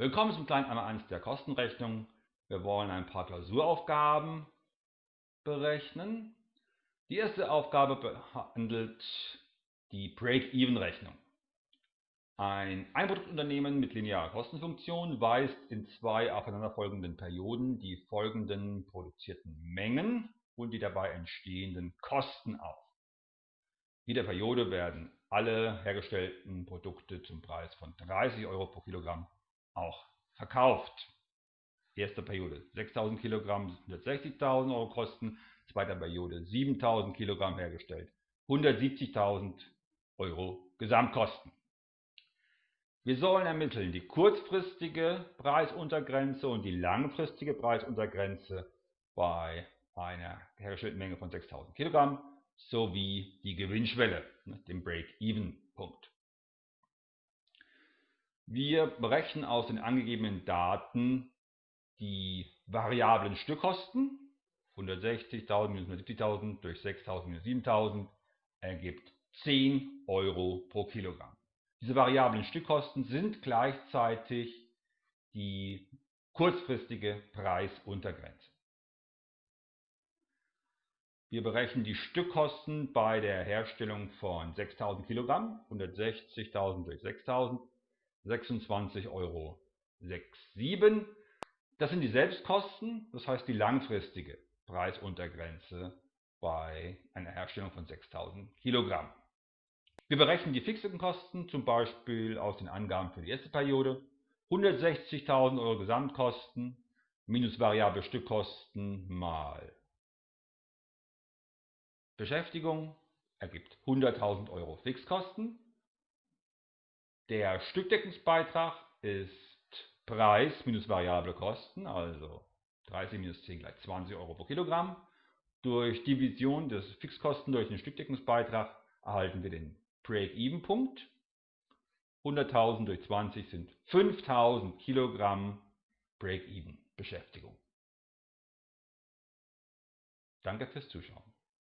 Willkommen zum kleinen eins der Kostenrechnung. Wir wollen ein paar Klausuraufgaben berechnen. Die erste Aufgabe behandelt die Break-Even-Rechnung. Ein Einproduktunternehmen mit linearer Kostenfunktion weist in zwei aufeinanderfolgenden Perioden die folgenden produzierten Mengen und die dabei entstehenden Kosten auf. In jeder Periode werden alle hergestellten Produkte zum Preis von 30 Euro pro Kilogramm auch verkauft. Erste Periode 6000 Kilogramm, 160.000 Euro Kosten. Zweite Periode 7000 Kilogramm hergestellt, 170.000 Euro Gesamtkosten. Wir sollen ermitteln die kurzfristige Preisuntergrenze und die langfristige Preisuntergrenze bei einer hergestellten Menge von 6000 Kilogramm sowie die Gewinnschwelle, ne, dem Break-Even-Punkt. Wir berechnen aus den angegebenen Daten die variablen Stückkosten. 160.000 minus 170.000 durch 6.000 minus 7.000 ergibt 10 Euro pro Kilogramm. Diese variablen Stückkosten sind gleichzeitig die kurzfristige Preisuntergrenze. Wir berechnen die Stückkosten bei der Herstellung von 6000 Kilogramm, 160.000 durch 6000 26,67 Euro. Das sind die Selbstkosten, das heißt die langfristige Preisuntergrenze bei einer Herstellung von 6000 Kilogramm. Wir berechnen die fixen Kosten zum Beispiel aus den Angaben für die erste Periode. 160.000 Euro Gesamtkosten minus variable Stückkosten mal Beschäftigung ergibt 100.000 Euro Fixkosten der Stückdeckungsbeitrag ist Preis minus variable Kosten, also 30 minus 10 gleich 20 Euro pro Kilogramm. Durch Division des Fixkosten durch den Stückdeckungsbeitrag erhalten wir den Break-Even-Punkt. 100.000 durch 20 sind 5.000 Kilogramm Break-Even-Beschäftigung. Danke fürs Zuschauen.